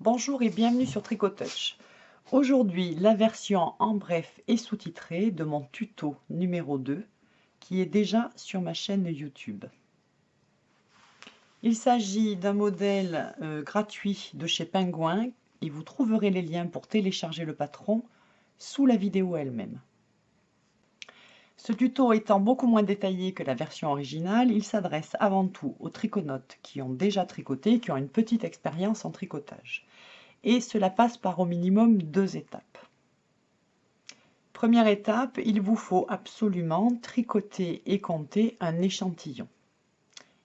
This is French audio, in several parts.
Bonjour et bienvenue sur Tricotouch. Aujourd'hui, la version en bref et sous-titrée de mon tuto numéro 2 qui est déjà sur ma chaîne YouTube. Il s'agit d'un modèle euh, gratuit de chez Penguin et vous trouverez les liens pour télécharger le patron sous la vidéo elle-même. Ce tuto étant beaucoup moins détaillé que la version originale, il s'adresse avant tout aux triconautes qui ont déjà tricoté, qui ont une petite expérience en tricotage. Et cela passe par au minimum deux étapes. Première étape, il vous faut absolument tricoter et compter un échantillon.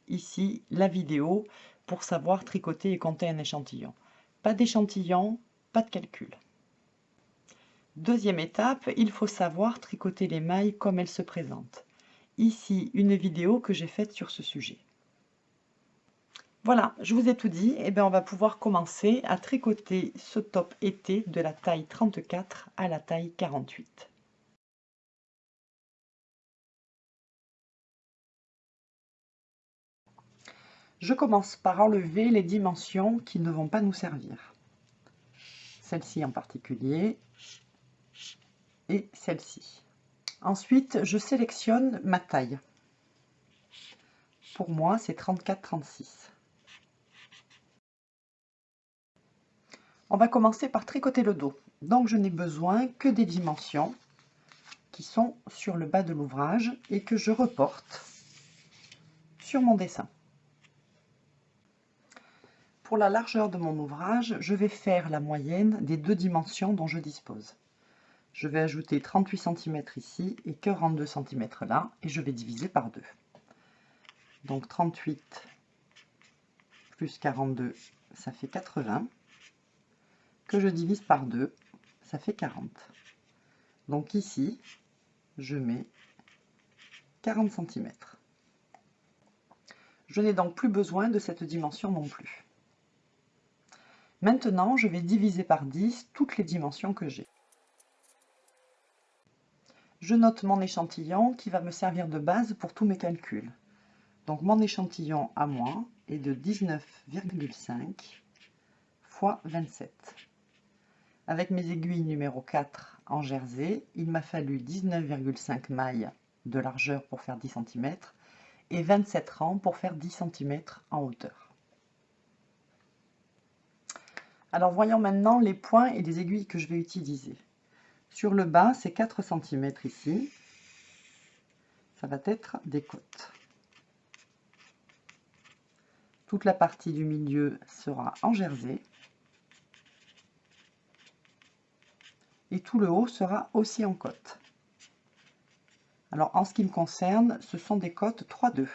Ici, la vidéo pour savoir tricoter et compter un échantillon. Pas d'échantillon, pas de calcul. Deuxième étape, il faut savoir tricoter les mailles comme elles se présentent. Ici, une vidéo que j'ai faite sur ce sujet. Voilà, je vous ai tout dit, et eh bien on va pouvoir commencer à tricoter ce top été de la taille 34 à la taille 48. Je commence par enlever les dimensions qui ne vont pas nous servir. Celle-ci en particulier, celle-ci. Ensuite, je sélectionne ma taille. Pour moi, c'est 34-36. On va commencer par tricoter le dos. Donc, je n'ai besoin que des dimensions qui sont sur le bas de l'ouvrage et que je reporte sur mon dessin. Pour la largeur de mon ouvrage, je vais faire la moyenne des deux dimensions dont je dispose. Je vais ajouter 38 cm ici et 42 cm là, et je vais diviser par 2. Donc 38 plus 42, ça fait 80, que je divise par 2, ça fait 40. Donc ici, je mets 40 cm. Je n'ai donc plus besoin de cette dimension non plus. Maintenant, je vais diviser par 10 toutes les dimensions que j'ai je note mon échantillon qui va me servir de base pour tous mes calculs. Donc mon échantillon à moi est de 19,5 fois 27. Avec mes aiguilles numéro 4 en jersey, il m'a fallu 19,5 mailles de largeur pour faire 10 cm et 27 rangs pour faire 10 cm en hauteur. Alors voyons maintenant les points et les aiguilles que je vais utiliser. Sur le bas, c'est 4 cm ici. Ça va être des côtes. Toute la partie du milieu sera en jersey. Et tout le haut sera aussi en côte. Alors en ce qui me concerne, ce sont des côtes 3-2.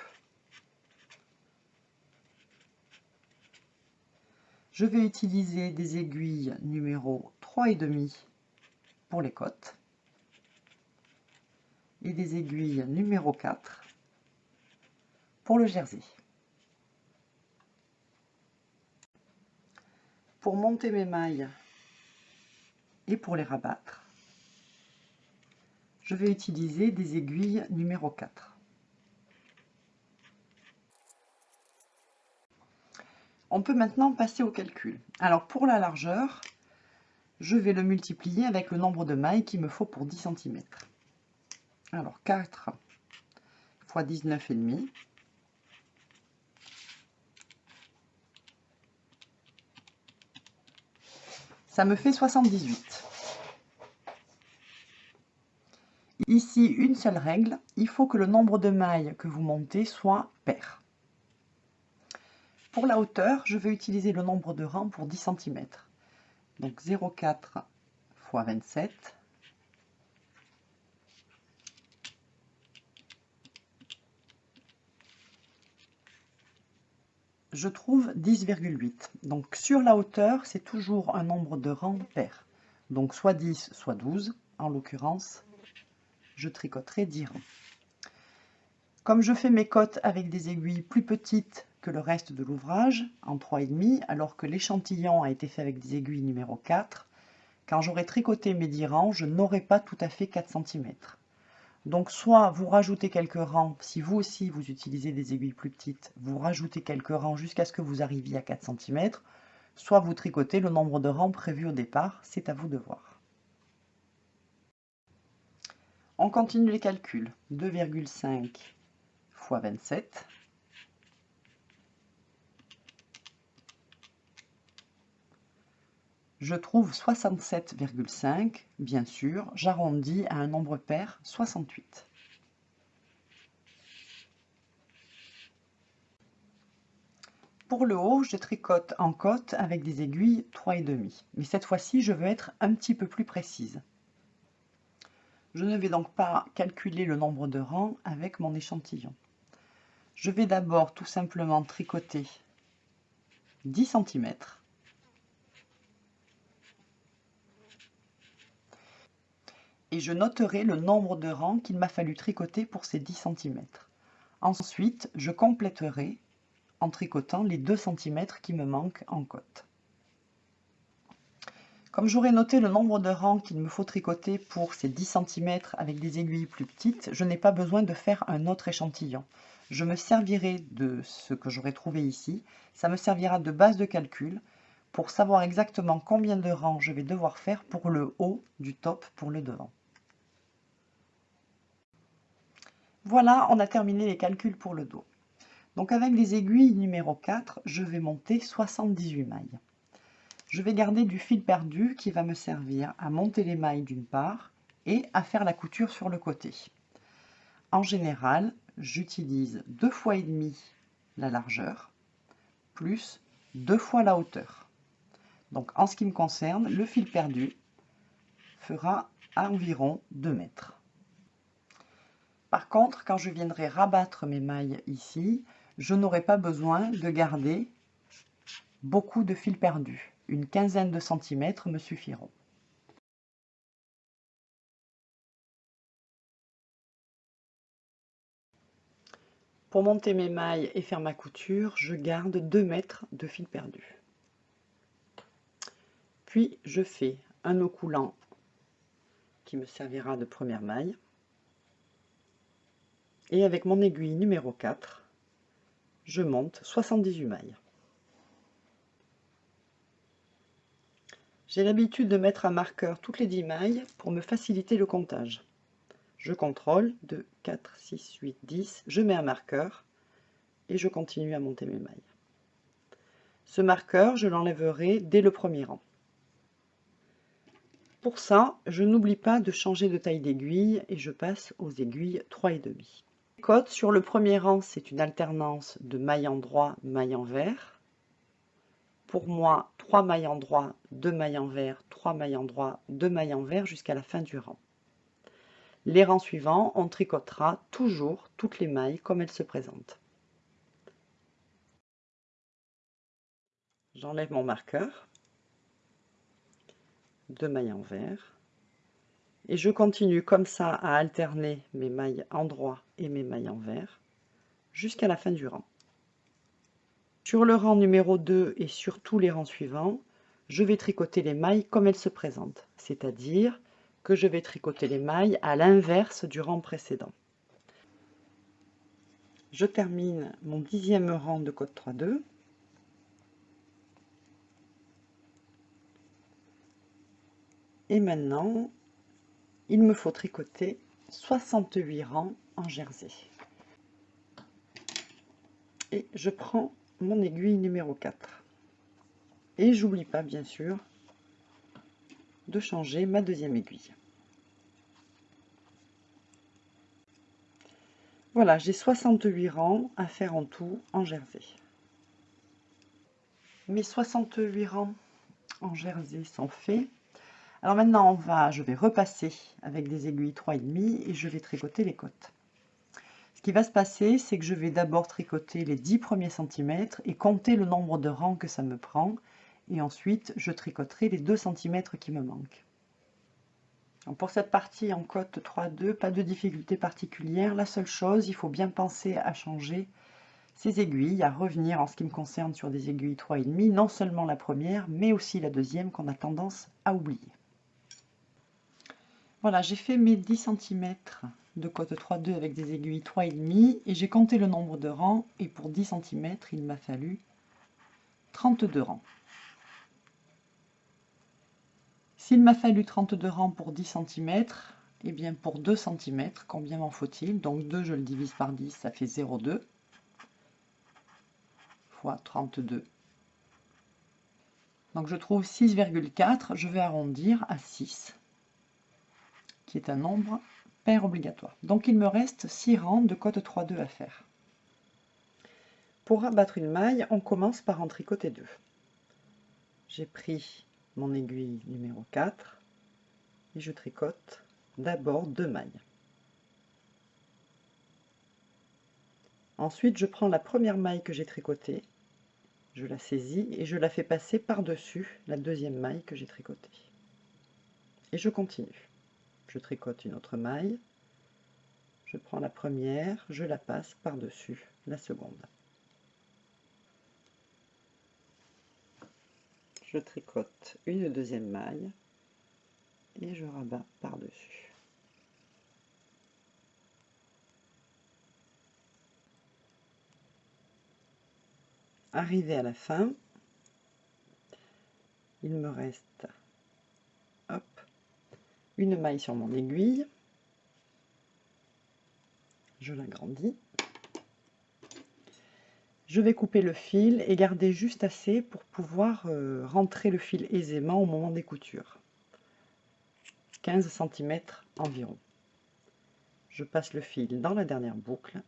Je vais utiliser des aiguilles numéro 3,5 pour les côtes et des aiguilles numéro 4 pour le jersey. Pour monter mes mailles et pour les rabattre, je vais utiliser des aiguilles numéro 4. On peut maintenant passer au calcul. Alors pour la largeur, je vais le multiplier avec le nombre de mailles qu'il me faut pour 10 cm. Alors 4 fois 19,5. Ça me fait 78. Ici, une seule règle, il faut que le nombre de mailles que vous montez soit pair. Pour la hauteur, je vais utiliser le nombre de rangs pour 10 cm. Donc 0,4 fois 27. Je trouve 10,8. Donc sur la hauteur, c'est toujours un nombre de rangs pair. Donc soit 10, soit 12. En l'occurrence, je tricoterai 10 rangs. Comme je fais mes cotes avec des aiguilles plus petites le reste de l'ouvrage, en 3,5, alors que l'échantillon a été fait avec des aiguilles numéro 4. Quand j'aurai tricoté mes 10 rangs, je n'aurai pas tout à fait 4 cm. Donc soit vous rajoutez quelques rangs, si vous aussi vous utilisez des aiguilles plus petites, vous rajoutez quelques rangs jusqu'à ce que vous arriviez à 4 cm, soit vous tricotez le nombre de rangs prévu au départ, c'est à vous de voir. On continue les calculs. 2,5 fois 27. Je trouve 67,5, bien sûr, j'arrondis à un nombre pair, 68. Pour le haut, je tricote en côte avec des aiguilles 3,5. Mais cette fois-ci, je veux être un petit peu plus précise. Je ne vais donc pas calculer le nombre de rangs avec mon échantillon. Je vais d'abord tout simplement tricoter 10 cm. Et je noterai le nombre de rangs qu'il m'a fallu tricoter pour ces 10 cm. Ensuite, je compléterai en tricotant les 2 cm qui me manquent en côte. Comme j'aurai noté le nombre de rangs qu'il me faut tricoter pour ces 10 cm avec des aiguilles plus petites, je n'ai pas besoin de faire un autre échantillon. Je me servirai de ce que j'aurai trouvé ici. Ça me servira de base de calcul pour savoir exactement combien de rangs je vais devoir faire pour le haut du top pour le devant. Voilà, on a terminé les calculs pour le dos. Donc avec les aiguilles numéro 4, je vais monter 78 mailles. Je vais garder du fil perdu qui va me servir à monter les mailles d'une part et à faire la couture sur le côté. En général, j'utilise deux fois et demi la largeur plus deux fois la hauteur. Donc en ce qui me concerne, le fil perdu fera environ 2 mètres. Par contre, quand je viendrai rabattre mes mailles ici, je n'aurai pas besoin de garder beaucoup de fil perdu. Une quinzaine de centimètres me suffiront. Pour monter mes mailles et faire ma couture, je garde 2 mètres de fil perdu. Puis je fais un nœud coulant qui me servira de première maille. Et avec mon aiguille numéro 4, je monte 78 mailles. J'ai l'habitude de mettre un marqueur toutes les 10 mailles pour me faciliter le comptage. Je contrôle 2, 4, 6, 8, 10, je mets un marqueur et je continue à monter mes mailles. Ce marqueur, je l'enlèverai dès le premier rang. Pour ça, je n'oublie pas de changer de taille d'aiguille et je passe aux aiguilles 3,5 sur le premier rang, c'est une alternance de mailles endroit, mailles envers. Pour moi, 3 mailles endroit, 2 mailles envers, 3 mailles endroit, 2 mailles envers jusqu'à la fin du rang. Les rangs suivants, on tricotera toujours toutes les mailles comme elles se présentent. J'enlève mon marqueur, 2 mailles envers, et je continue comme ça à alterner mes mailles endroit et mes mailles envers jusqu'à la fin du rang. Sur le rang numéro 2 et sur tous les rangs suivants, je vais tricoter les mailles comme elles se présentent, c'est-à-dire que je vais tricoter les mailles à l'inverse du rang précédent. Je termine mon dixième rang de côte 3-2. Et maintenant, il me faut tricoter 68 rangs en jersey. Et je prends mon aiguille numéro 4. Et j'oublie pas bien sûr de changer ma deuxième aiguille. Voilà, j'ai 68 rangs à faire en tout en jersey. Mes 68 rangs en jersey sont faits. Alors maintenant, on va, je vais repasser avec des aiguilles 3,5 et je vais tricoter les côtes. Ce qui va se passer, c'est que je vais d'abord tricoter les 10 premiers centimètres et compter le nombre de rangs que ça me prend. Et ensuite, je tricoterai les 2 cm qui me manquent. pour cette partie en côte 3,2, pas de difficulté particulière. La seule chose, il faut bien penser à changer ces aiguilles, à revenir en ce qui me concerne sur des aiguilles 3,5, non seulement la première, mais aussi la deuxième qu'on a tendance à oublier. Voilà, j'ai fait mes 10 cm de côte 3,2 avec des aiguilles 3,5 et j'ai compté le nombre de rangs et pour 10 cm, il m'a fallu 32 rangs. S'il m'a fallu 32 rangs pour 10 cm, et bien pour 2 cm, combien m'en faut-il? Donc 2, je le divise par 10, ça fait 0,2 fois 32. Donc je trouve 6,4, je vais arrondir à 6, qui est un nombre pair obligatoire. Donc il me reste 6 rangs de cote 3,2 à faire. Pour abattre une maille, on commence par en tricoter deux. J'ai pris mon aiguille numéro 4 et je tricote d'abord deux mailles. Ensuite, je prends la première maille que j'ai tricotée, je la saisis et je la fais passer par-dessus la deuxième maille que j'ai tricotée. Et je continue. Je tricote une autre maille, je prends la première, je la passe par-dessus la seconde. Je tricote une deuxième maille et je rabats par-dessus. Arrivé à la fin, il me reste une maille sur mon aiguille, je l'agrandis, je vais couper le fil et garder juste assez pour pouvoir euh, rentrer le fil aisément au moment des coutures. 15 cm environ. Je passe le fil dans la dernière boucle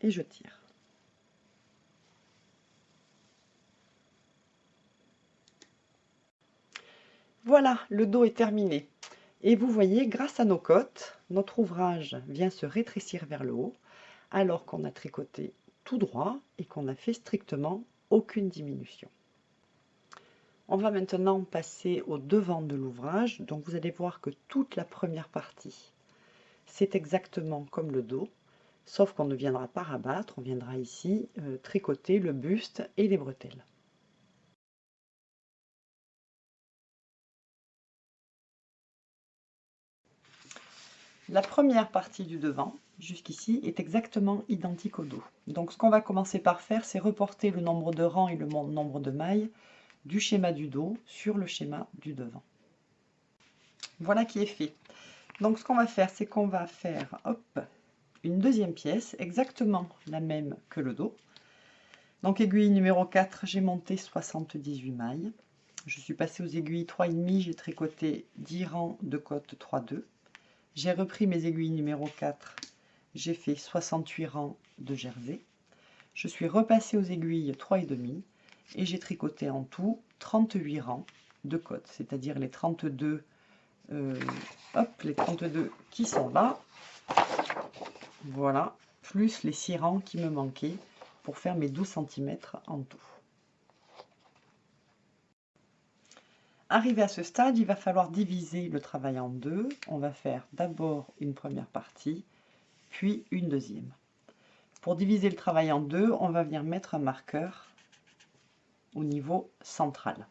et je tire. Voilà, le dos est terminé. Et vous voyez, grâce à nos côtes, notre ouvrage vient se rétrécir vers le haut, alors qu'on a tricoté tout droit et qu'on n'a fait strictement aucune diminution. On va maintenant passer au devant de l'ouvrage. Donc vous allez voir que toute la première partie, c'est exactement comme le dos, sauf qu'on ne viendra pas rabattre, on viendra ici euh, tricoter le buste et les bretelles. La première partie du devant, jusqu'ici, est exactement identique au dos. Donc ce qu'on va commencer par faire, c'est reporter le nombre de rangs et le nombre de mailles du schéma du dos sur le schéma du devant. Voilà qui est fait. Donc ce qu'on va faire, c'est qu'on va faire hop, une deuxième pièce, exactement la même que le dos. Donc aiguille numéro 4, j'ai monté 78 mailles. Je suis passée aux aiguilles 3,5, j'ai tricoté 10 rangs de côte 3,2. J'ai repris mes aiguilles numéro 4, j'ai fait 68 rangs de jersey. Je suis repassée aux aiguilles 3,5 et j'ai tricoté en tout 38 rangs de côte, c'est-à-dire les 32 euh, hop, les 32 qui sont là, voilà, plus les 6 rangs qui me manquaient pour faire mes 12 cm en tout. Arrivé à ce stade, il va falloir diviser le travail en deux. On va faire d'abord une première partie, puis une deuxième. Pour diviser le travail en deux, on va venir mettre un marqueur au niveau central.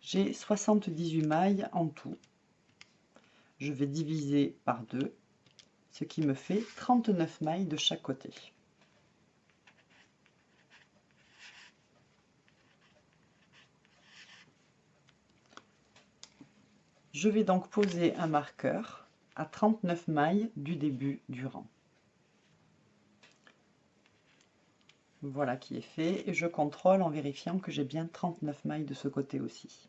J'ai 78 mailles en tout. Je vais diviser par deux, ce qui me fait 39 mailles de chaque côté. Je vais donc poser un marqueur à 39 mailles du début du rang. Voilà qui est fait et je contrôle en vérifiant que j'ai bien 39 mailles de ce côté aussi.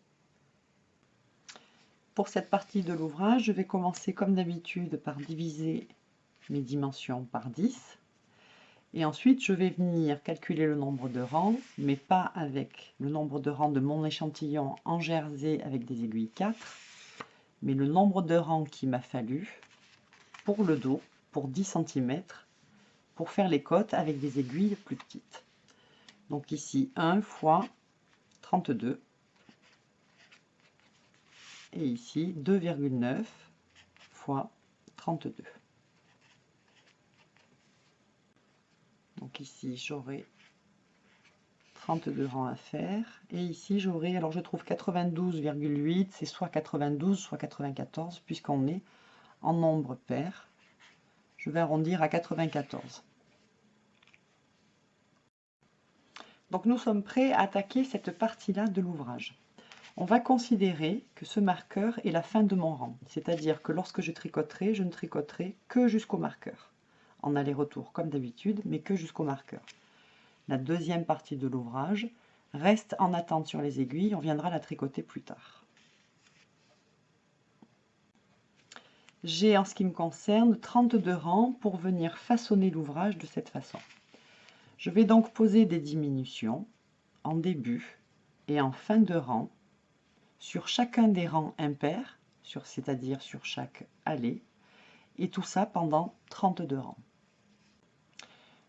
Pour cette partie de l'ouvrage, je vais commencer comme d'habitude par diviser mes dimensions par 10. Et ensuite, je vais venir calculer le nombre de rangs, mais pas avec le nombre de rangs de mon échantillon en jersey avec des aiguilles 4, mais le nombre de rangs qu'il m'a fallu pour le dos, pour 10 cm, pour faire les côtes avec des aiguilles plus petites. Donc ici 1 fois 32 et ici 2,9 fois 32. Donc ici j'aurai 32 rangs à faire. Et ici, j'aurai, alors je trouve 92,8, c'est soit 92, soit 94, puisqu'on est en nombre pair. Je vais arrondir à 94. Donc nous sommes prêts à attaquer cette partie-là de l'ouvrage. On va considérer que ce marqueur est la fin de mon rang, c'est-à-dire que lorsque je tricoterai, je ne tricoterai que jusqu'au marqueur, en aller-retour comme d'habitude, mais que jusqu'au marqueur. La deuxième partie de l'ouvrage reste en attente sur les aiguilles, on viendra la tricoter plus tard. J'ai en ce qui me concerne 32 rangs pour venir façonner l'ouvrage de cette façon. Je vais donc poser des diminutions en début et en fin de rang sur chacun des rangs impairs, c'est-à-dire sur chaque allée, et tout ça pendant 32 rangs.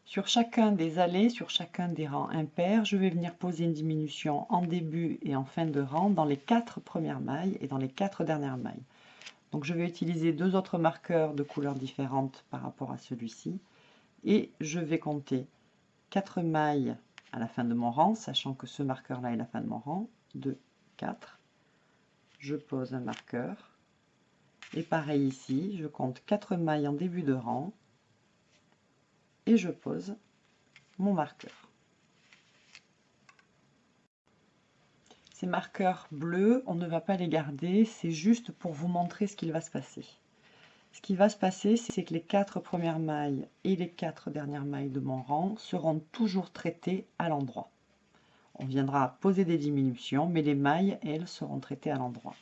Sur chacun des allées, sur chacun des rangs impairs, je vais venir poser une diminution en début et en fin de rang dans les quatre premières mailles et dans les quatre dernières mailles. Donc je vais utiliser deux autres marqueurs de couleurs différentes par rapport à celui-ci et je vais compter 4 mailles à la fin de mon rang, sachant que ce marqueur-là est la fin de mon rang, 2, 4, je pose un marqueur. Et pareil ici, je compte 4 mailles en début de rang je pose mon marqueur. Ces marqueurs bleus, on ne va pas les garder, c'est juste pour vous montrer ce qu'il va se passer. Ce qui va se passer, c'est que les quatre premières mailles et les quatre dernières mailles de mon rang seront toujours traitées à l'endroit. On viendra poser des diminutions, mais les mailles, elles, seront traitées à l'endroit.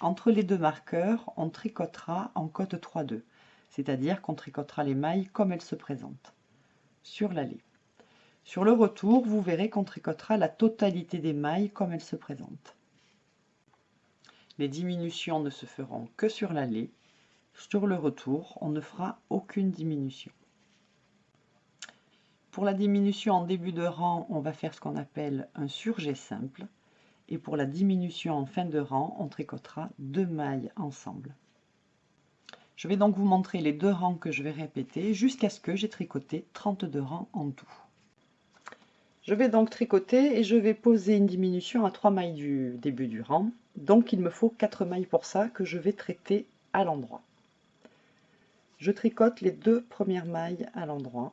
Entre les deux marqueurs, on tricotera en cote 3-2, c'est-à-dire qu'on tricotera les mailles comme elles se présentent, sur l'allée. Sur le retour, vous verrez qu'on tricotera la totalité des mailles comme elles se présentent. Les diminutions ne se feront que sur l'allée. Sur le retour, on ne fera aucune diminution. Pour la diminution en début de rang, on va faire ce qu'on appelle un surjet simple. Et pour la diminution en fin de rang, on tricotera deux mailles ensemble. Je vais donc vous montrer les deux rangs que je vais répéter jusqu'à ce que j'ai tricoté 32 rangs en tout. Je vais donc tricoter et je vais poser une diminution à 3 mailles du début du rang. Donc il me faut 4 mailles pour ça que je vais traiter à l'endroit. Je tricote les deux premières mailles à l'endroit.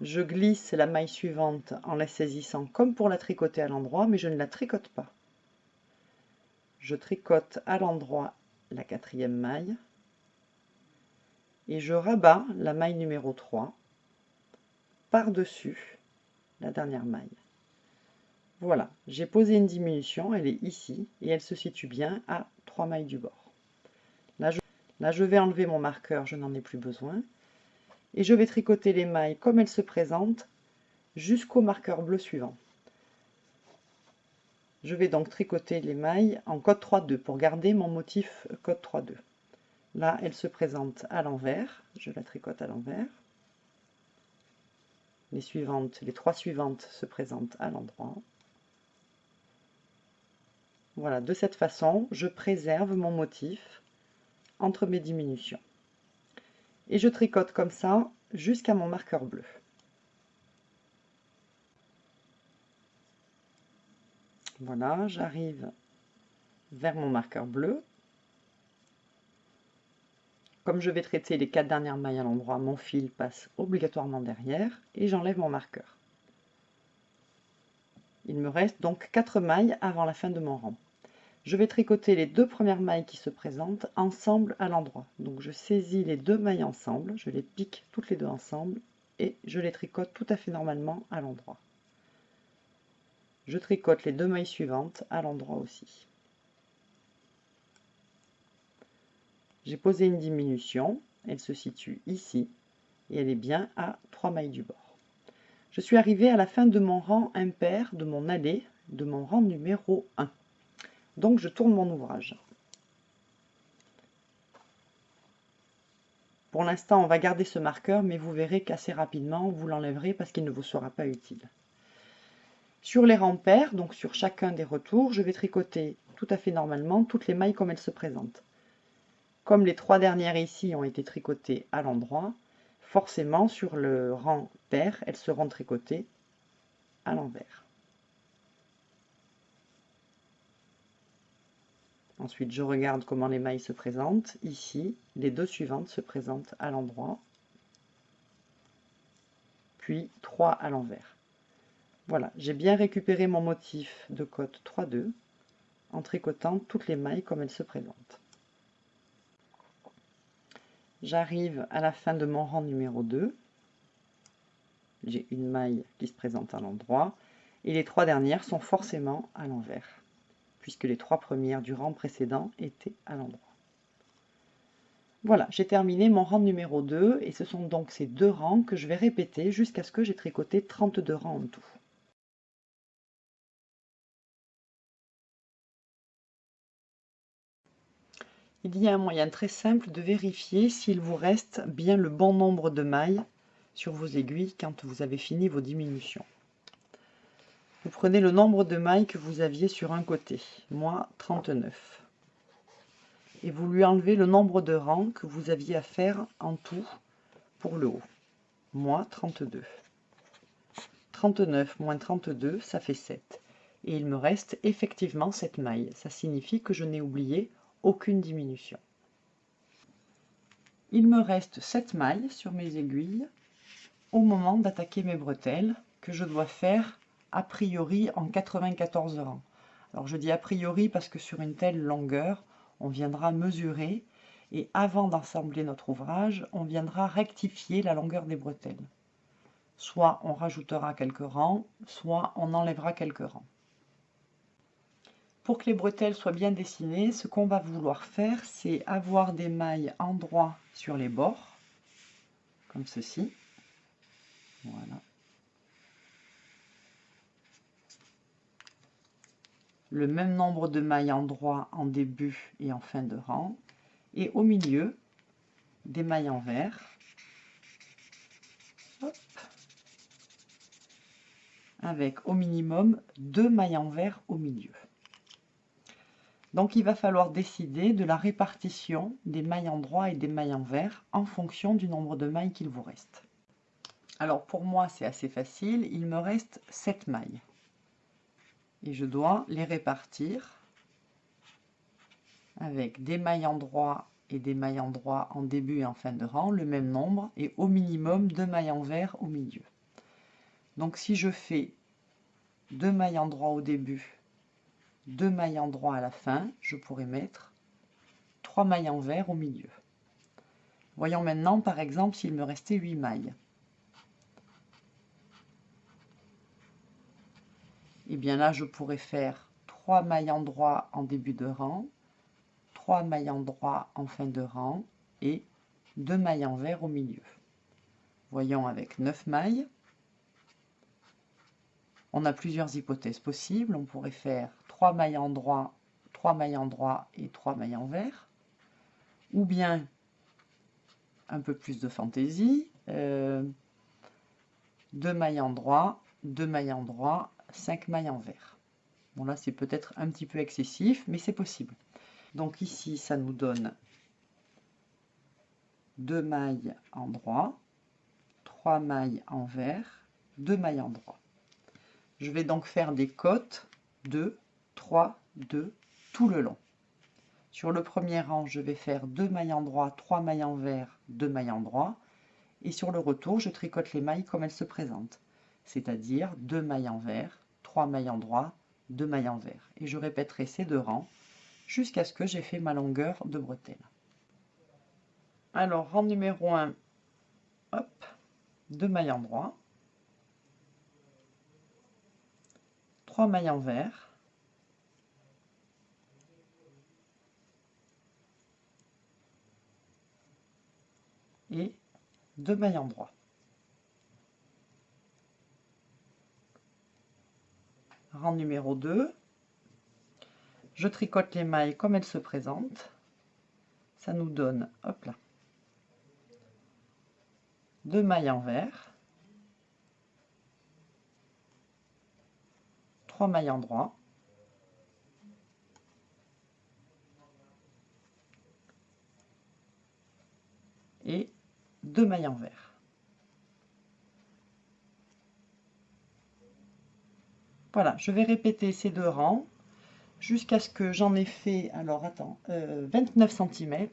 Je glisse la maille suivante en la saisissant comme pour la tricoter à l'endroit, mais je ne la tricote pas. Je tricote à l'endroit la quatrième maille et je rabats la maille numéro 3 par-dessus la dernière maille. Voilà, j'ai posé une diminution, elle est ici et elle se situe bien à 3 mailles du bord. Là je, vais enlever mon marqueur, je n'en ai plus besoin et je vais tricoter les mailles comme elles se présentent jusqu'au marqueur bleu suivant. Je vais donc tricoter les mailles en code 3-2 pour garder mon motif code 3-2. Là, elle se présente à l'envers, je la tricote à l'envers. Les suivantes, les trois suivantes se présentent à l'endroit. Voilà, de cette façon, je préserve mon motif entre mes diminutions et je tricote comme ça jusqu'à mon marqueur bleu. Voilà, j'arrive vers mon marqueur bleu. Comme je vais traiter les quatre dernières mailles à l'endroit, mon fil passe obligatoirement derrière et j'enlève mon marqueur. Il me reste donc quatre mailles avant la fin de mon rang je vais tricoter les deux premières mailles qui se présentent ensemble à l'endroit. Donc je saisis les deux mailles ensemble, je les pique toutes les deux ensemble et je les tricote tout à fait normalement à l'endroit. Je tricote les deux mailles suivantes à l'endroit aussi. J'ai posé une diminution, elle se situe ici et elle est bien à 3 mailles du bord. Je suis arrivée à la fin de mon rang impair, de mon allée, de mon rang numéro 1. Donc je tourne mon ouvrage. Pour l'instant, on va garder ce marqueur, mais vous verrez qu'assez rapidement, vous l'enlèverez parce qu'il ne vous sera pas utile. Sur les rangs pairs, donc sur chacun des retours, je vais tricoter tout à fait normalement toutes les mailles comme elles se présentent. Comme les trois dernières ici ont été tricotées à l'endroit, forcément sur le rang pair, elles seront tricotées à l'envers. Ensuite, je regarde comment les mailles se présentent. Ici, les deux suivantes se présentent à l'endroit, puis trois à l'envers. Voilà, j'ai bien récupéré mon motif de côte 3-2 en tricotant toutes les mailles comme elles se présentent. J'arrive à la fin de mon rang numéro 2. J'ai une maille qui se présente à l'endroit et les trois dernières sont forcément à l'envers puisque les trois premières du rang précédent étaient à l'endroit. Voilà, j'ai terminé mon rang numéro 2 et ce sont donc ces deux rangs que je vais répéter jusqu'à ce que j'ai tricoté 32 rangs en tout. Il y a un moyen très simple de vérifier s'il vous reste bien le bon nombre de mailles sur vos aiguilles quand vous avez fini vos diminutions. Vous prenez le nombre de mailles que vous aviez sur un côté, moi 39. Et vous lui enlevez le nombre de rangs que vous aviez à faire en tout pour le haut, moi 32. 39 moins 32, ça fait 7. Et il me reste effectivement cette maille. Ça signifie que je n'ai oublié aucune diminution. Il me reste 7 mailles sur mes aiguilles au moment d'attaquer mes bretelles que je dois faire a priori en 94 rangs. Alors je dis a priori parce que sur une telle longueur, on viendra mesurer et avant d'assembler notre ouvrage, on viendra rectifier la longueur des bretelles. Soit on rajoutera quelques rangs, soit on enlèvera quelques rangs. Pour que les bretelles soient bien dessinées, ce qu'on va vouloir faire, c'est avoir des mailles en droit sur les bords, comme ceci. Voilà. Le même nombre de mailles en droit en début et en fin de rang. Et au milieu, des mailles en vert. Avec au minimum deux mailles en vert au milieu. Donc il va falloir décider de la répartition des mailles en droit et des mailles en vert en fonction du nombre de mailles qu'il vous reste. Alors pour moi c'est assez facile, il me reste 7 mailles. Et je dois les répartir avec des mailles en droit et des mailles en droit en début et en fin de rang, le même nombre, et au minimum deux mailles en vert au milieu. Donc si je fais deux mailles en droit au début deux mailles en droit à la fin, je pourrais mettre trois mailles en vert au milieu. Voyons maintenant par exemple s'il me restait 8 mailles. Et eh bien là je pourrais faire 3 mailles en droit en début de rang, 3 mailles en droit en fin de rang et 2 mailles en vert au milieu. Voyons avec 9 mailles. On a plusieurs hypothèses possibles. On pourrait faire 3 mailles en droit, 3 mailles en droit et 3 mailles en vert. Ou bien, un peu plus de fantaisie, euh, 2 mailles en droit, 2 mailles en droit, 5 mailles en vert. Bon là c'est peut-être un petit peu excessif, mais c'est possible. Donc ici ça nous donne 2 mailles en droit, 3 mailles en vert, 2 mailles en droit. Je vais donc faire des côtes de 3, 2, tout le long. Sur le premier rang, je vais faire 2 mailles en droit, 3 mailles en vert, 2 mailles en droit. Et sur le retour, je tricote les mailles comme elles se présentent. C'est-à-dire 2 mailles en vert, 3 mailles en droit, 2 mailles en vert. Et je répéterai ces deux rangs jusqu'à ce que j'ai fait ma longueur de bretelle. Alors, rang numéro 1, hop, 2 mailles en droit, 3 mailles en vert, et deux mailles en droit. Rang numéro 2, je tricote les mailles comme elles se présentent. Ça nous donne, hop là, deux mailles en trois mailles en droit, et deux mailles en vert. Voilà, je vais répéter ces deux rangs jusqu'à ce que j'en ai fait, alors attends, 29 euh, cm,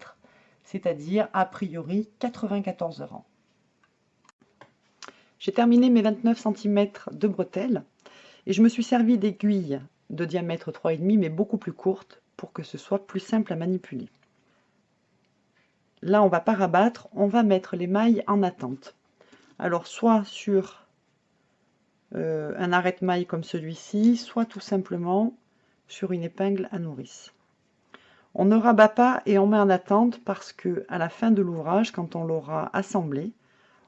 c'est-à-dire a priori 94 rangs. J'ai terminé mes 29 cm de bretelles. Et je me suis servi d'aiguilles de diamètre 3,5 mais beaucoup plus courtes pour que ce soit plus simple à manipuler. Là, on va pas rabattre, on va mettre les mailles en attente. Alors, soit sur euh, un arrête-maille comme celui-ci, soit tout simplement sur une épingle à nourrice. On ne rabat pas et on met en attente parce que à la fin de l'ouvrage, quand on l'aura assemblé,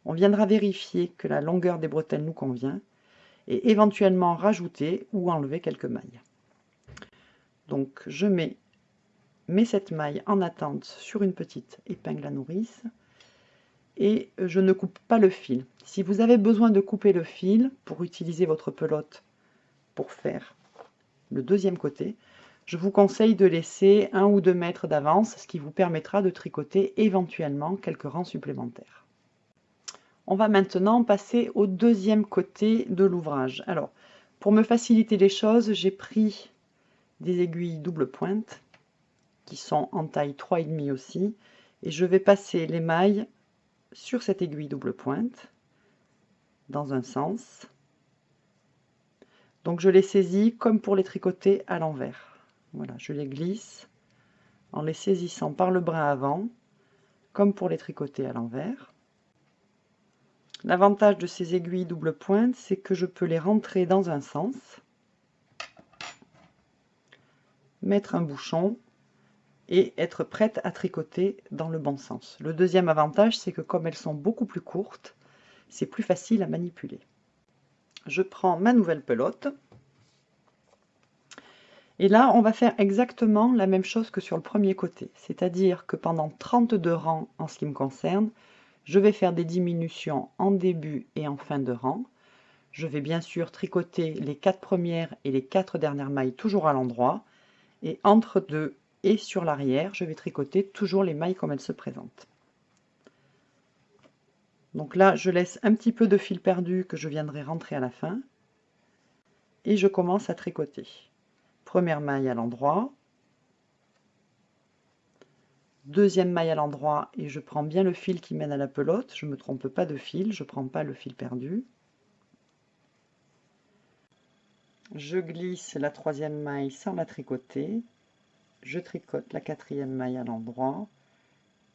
on viendra vérifier que la longueur des bretelles nous convient et éventuellement rajouter ou enlever quelques mailles. Donc je mets mes 7 mailles en attente sur une petite épingle à nourrice et je ne coupe pas le fil. Si vous avez besoin de couper le fil pour utiliser votre pelote pour faire le deuxième côté, je vous conseille de laisser un ou deux mètres d'avance, ce qui vous permettra de tricoter éventuellement quelques rangs supplémentaires. On va maintenant passer au deuxième côté de l'ouvrage. Alors, pour me faciliter les choses, j'ai pris des aiguilles double pointe, qui sont en taille 3,5 aussi, et je vais passer les mailles sur cette aiguille double pointe, dans un sens. Donc je les saisis comme pour les tricoter à l'envers. Voilà, je les glisse en les saisissant par le bras avant, comme pour les tricoter à l'envers. L'avantage de ces aiguilles double pointe, c'est que je peux les rentrer dans un sens, mettre un bouchon et être prête à tricoter dans le bon sens. Le deuxième avantage, c'est que comme elles sont beaucoup plus courtes, c'est plus facile à manipuler. Je prends ma nouvelle pelote, et là, on va faire exactement la même chose que sur le premier côté. C'est-à-dire que pendant 32 rangs, en ce qui me concerne, je vais faire des diminutions en début et en fin de rang. Je vais bien sûr tricoter les quatre premières et les quatre dernières mailles toujours à l'endroit. Et entre deux et sur l'arrière, je vais tricoter toujours les mailles comme elles se présentent. Donc là, je laisse un petit peu de fil perdu que je viendrai rentrer à la fin. Et je commence à tricoter première maille à l'endroit, deuxième maille à l'endroit et je prends bien le fil qui mène à la pelote, je ne me trompe pas de fil, je ne prends pas le fil perdu. Je glisse la troisième maille sans la tricoter, je tricote la quatrième maille à l'endroit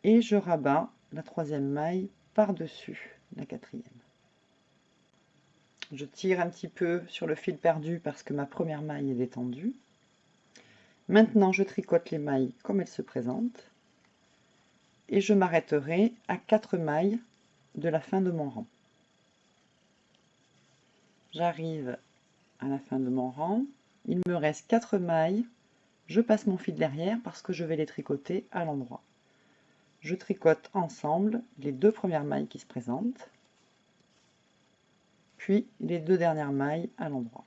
et je rabats la troisième maille par-dessus la quatrième. Je tire un petit peu sur le fil perdu parce que ma première maille est détendue. Maintenant, je tricote les mailles comme elles se présentent et je m'arrêterai à 4 mailles de la fin de mon rang. J'arrive à la fin de mon rang, il me reste 4 mailles, je passe mon fil derrière parce que je vais les tricoter à l'endroit. Je tricote ensemble les deux premières mailles qui se présentent, puis les deux dernières mailles à l'endroit.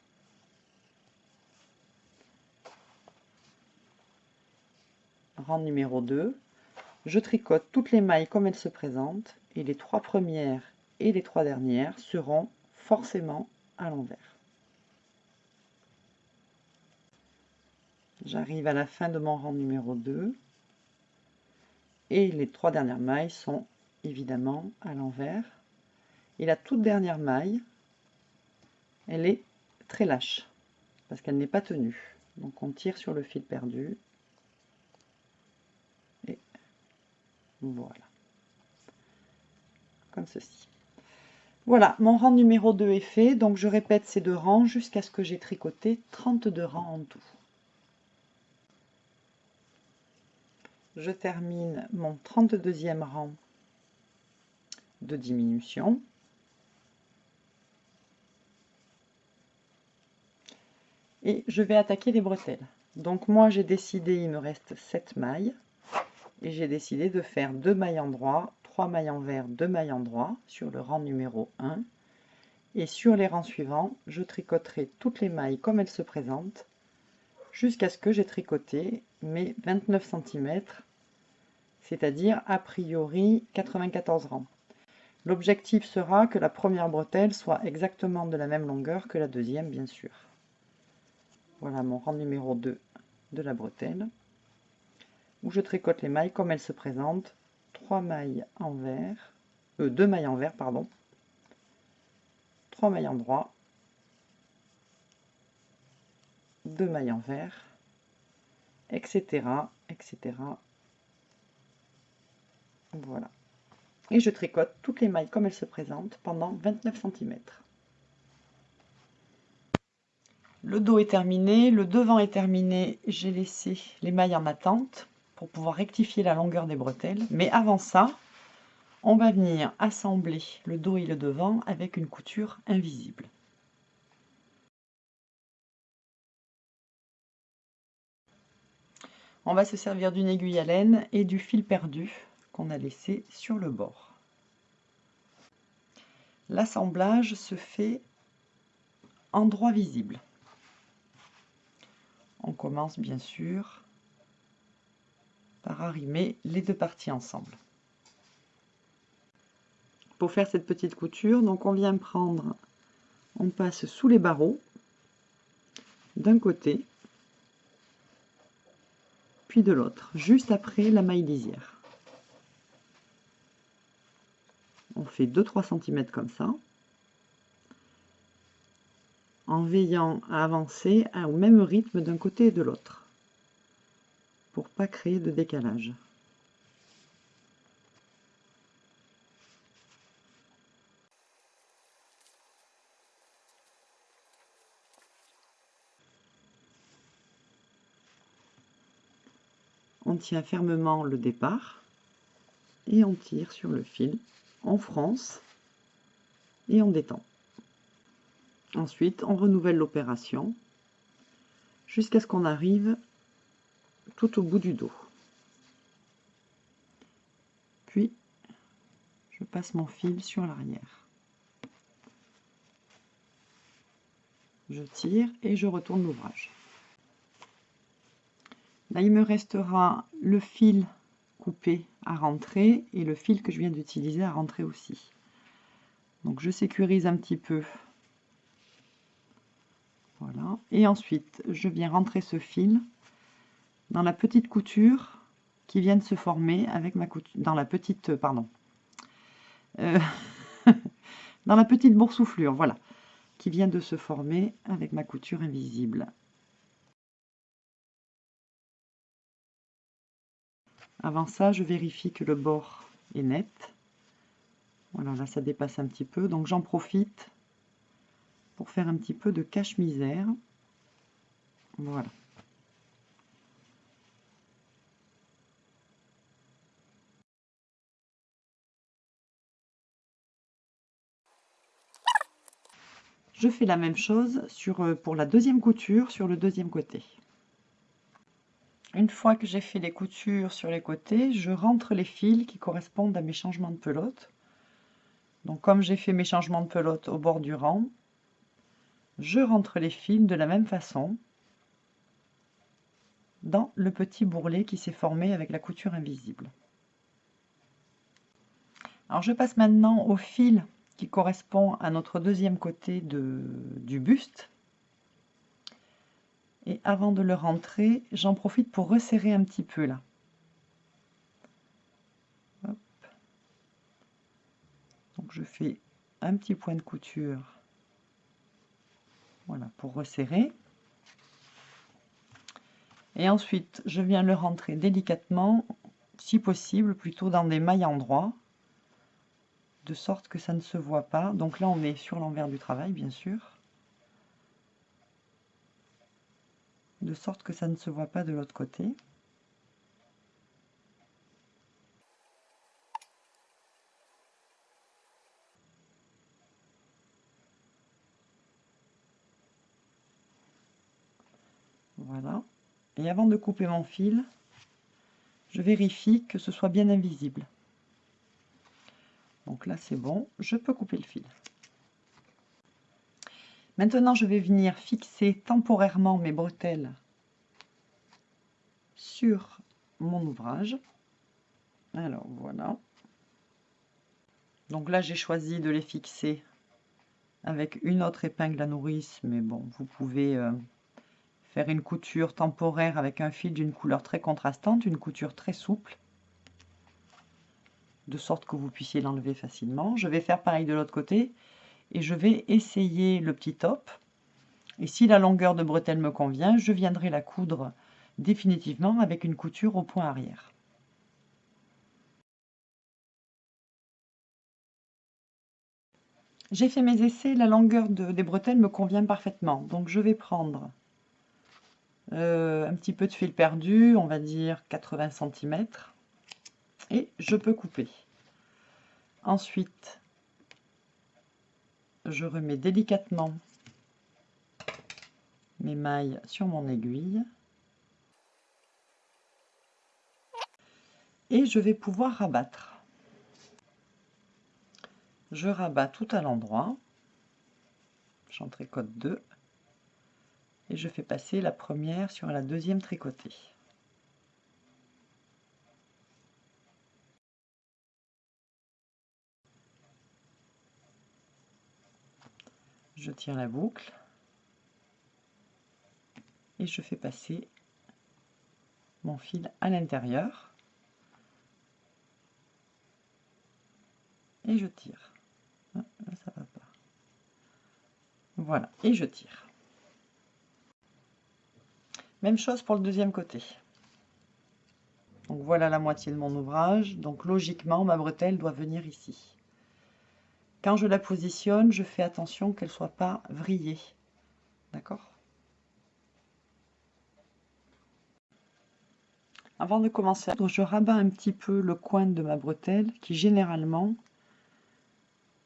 rang numéro 2, je tricote toutes les mailles comme elles se présentent et les trois premières et les trois dernières seront forcément à l'envers. J'arrive à la fin de mon rang numéro 2 et les trois dernières mailles sont évidemment à l'envers. Et la toute dernière maille, elle est très lâche parce qu'elle n'est pas tenue. Donc on tire sur le fil perdu Voilà. Comme ceci. Voilà, mon rang numéro 2 est fait. Donc je répète ces deux rangs jusqu'à ce que j'ai tricoté 32 rangs en tout. Je termine mon 32e rang de diminution. Et je vais attaquer les bretelles. Donc moi j'ai décidé, il me reste 7 mailles et j'ai décidé de faire deux mailles endroits, trois mailles envers, deux mailles endroits sur le rang numéro 1 et sur les rangs suivants je tricoterai toutes les mailles comme elles se présentent jusqu'à ce que j'ai tricoté mes 29 cm c'est-à-dire a priori 94 rangs. L'objectif sera que la première bretelle soit exactement de la même longueur que la deuxième bien sûr. Voilà mon rang numéro 2 de la bretelle où je tricote les mailles comme elles se présentent, 3 mailles envers, euh, 2 mailles envers, pardon, 3 mailles en droit, deux mailles envers, etc., etc. Voilà. Et je tricote toutes les mailles comme elles se présentent pendant 29 cm. Le dos est terminé, le devant est terminé, j'ai laissé les mailles en attente pour pouvoir rectifier la longueur des bretelles. Mais avant ça, on va venir assembler le dos et le devant avec une couture invisible. On va se servir d'une aiguille à laine et du fil perdu qu'on a laissé sur le bord. L'assemblage se fait en droit visible. On commence bien sûr par arrimer les deux parties ensemble. Pour faire cette petite couture, donc on vient prendre, on passe sous les barreaux d'un côté, puis de l'autre, juste après la maille lisière. On fait 2-3 cm comme ça, en veillant à avancer au même rythme d'un côté et de l'autre pas créer de décalage. On tient fermement le départ et on tire sur le fil, on fronce et on détend. Ensuite, on renouvelle l'opération jusqu'à ce qu'on arrive tout au bout du dos. Puis, je passe mon fil sur l'arrière. Je tire et je retourne l'ouvrage. Là, il me restera le fil coupé à rentrer et le fil que je viens d'utiliser à rentrer aussi. Donc je sécurise un petit peu. Voilà. Et ensuite, je viens rentrer ce fil dans la petite couture qui vient de se former avec ma couture, dans la petite, euh, pardon, euh, dans la petite boursouflure, voilà, qui vient de se former avec ma couture invisible. Avant ça, je vérifie que le bord est net. Voilà, là ça dépasse un petit peu, donc j'en profite pour faire un petit peu de cache-misère. Voilà. Je fais la même chose sur, euh, pour la deuxième couture sur le deuxième côté. Une fois que j'ai fait les coutures sur les côtés, je rentre les fils qui correspondent à mes changements de pelote. Donc comme j'ai fait mes changements de pelote au bord du rang, je rentre les fils de la même façon dans le petit bourrelet qui s'est formé avec la couture invisible. Alors je passe maintenant au fil correspond à notre deuxième côté de, du buste. Et avant de le rentrer, j'en profite pour resserrer un petit peu là. Donc je fais un petit point de couture voilà, pour resserrer. Et ensuite, je viens le rentrer délicatement, si possible, plutôt dans des mailles endroits de sorte que ça ne se voit pas. Donc là, on est sur l'envers du travail, bien sûr. De sorte que ça ne se voit pas de l'autre côté. Voilà. Et avant de couper mon fil, je vérifie que ce soit bien invisible. Donc là, c'est bon, je peux couper le fil. Maintenant, je vais venir fixer temporairement mes bretelles sur mon ouvrage. Alors, voilà. Donc là, j'ai choisi de les fixer avec une autre épingle à nourrice, mais bon, vous pouvez euh, faire une couture temporaire avec un fil d'une couleur très contrastante, une couture très souple de sorte que vous puissiez l'enlever facilement. Je vais faire pareil de l'autre côté et je vais essayer le petit top Et si la longueur de bretelle me convient, je viendrai la coudre définitivement avec une couture au point arrière. J'ai fait mes essais, la longueur des bretelles me convient parfaitement. Donc je vais prendre euh, un petit peu de fil perdu, on va dire 80 cm, et je peux couper. Ensuite, je remets délicatement mes mailles sur mon aiguille. Et je vais pouvoir rabattre. Je rabats tout à l'endroit. J'en tricote deux. Et je fais passer la première sur la deuxième tricotée. Je tire la boucle et je fais passer mon fil à l'intérieur et je tire. Ah, va pas. Voilà, et je tire. Même chose pour le deuxième côté. Donc voilà la moitié de mon ouvrage. Donc logiquement, ma bretelle doit venir ici. Quand je la positionne, je fais attention qu'elle ne soit pas vrillée. D'accord? Avant de commencer, je rabats un petit peu le coin de ma bretelle qui généralement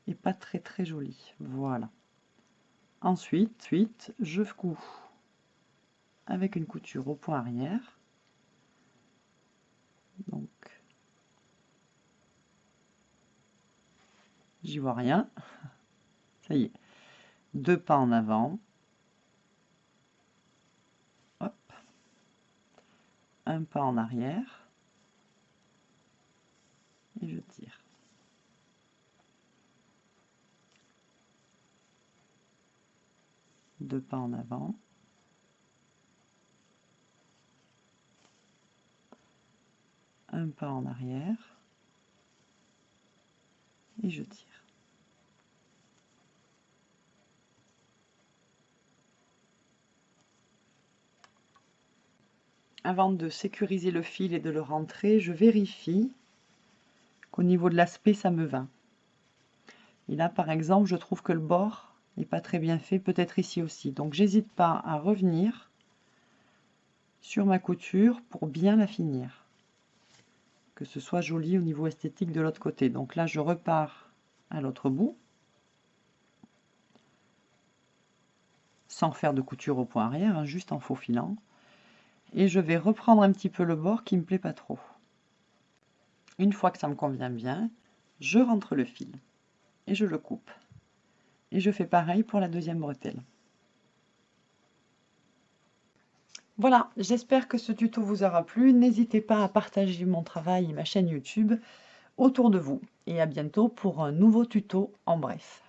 n'est pas très très joli. Voilà. Ensuite, ensuite je couds avec une couture au point arrière. J'y vois rien. Ça y est. Deux pas en avant. Hop. Un pas en arrière. Et je tire. Deux pas en avant. un pas en arrière et je tire. Avant de sécuriser le fil et de le rentrer, je vérifie qu'au niveau de l'aspect, ça me va. Et là, par exemple, je trouve que le bord n'est pas très bien fait, peut-être ici aussi. Donc, j'hésite pas à revenir sur ma couture pour bien la finir que ce soit joli au niveau esthétique de l'autre côté. Donc là, je repars à l'autre bout, sans faire de couture au point arrière, hein, juste en faufilant. Et je vais reprendre un petit peu le bord qui me plaît pas trop. Une fois que ça me convient bien, je rentre le fil et je le coupe. Et je fais pareil pour la deuxième bretelle. Voilà, j'espère que ce tuto vous aura plu. N'hésitez pas à partager mon travail et ma chaîne YouTube autour de vous. Et à bientôt pour un nouveau tuto en bref.